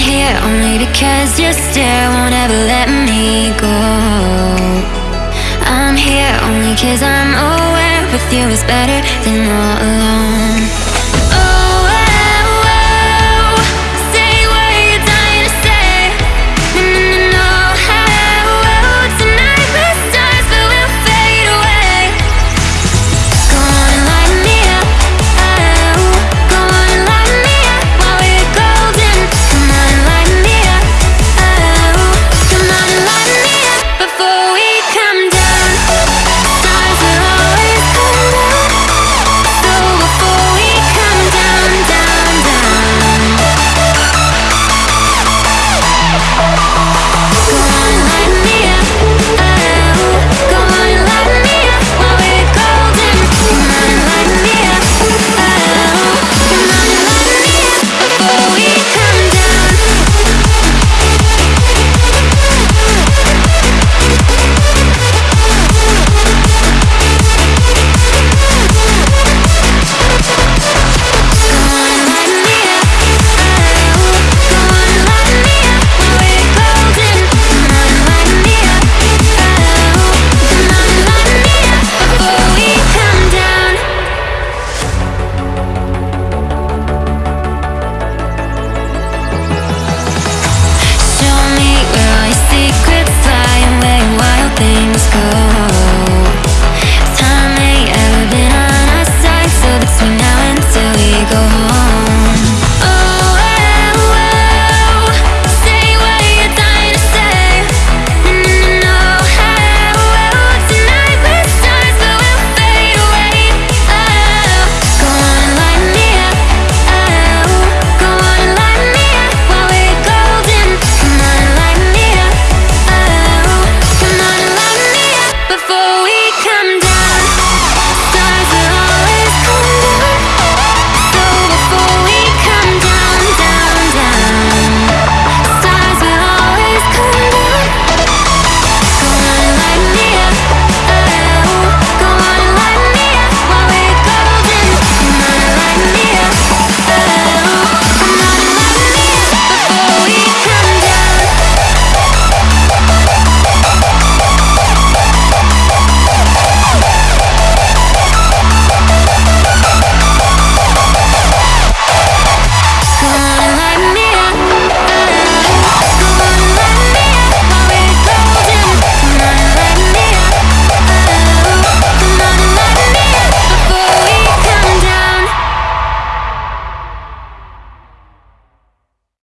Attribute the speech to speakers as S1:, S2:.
S1: here only because you still won't ever let me go. I'm here only cause I'm aware with you is better than all alone.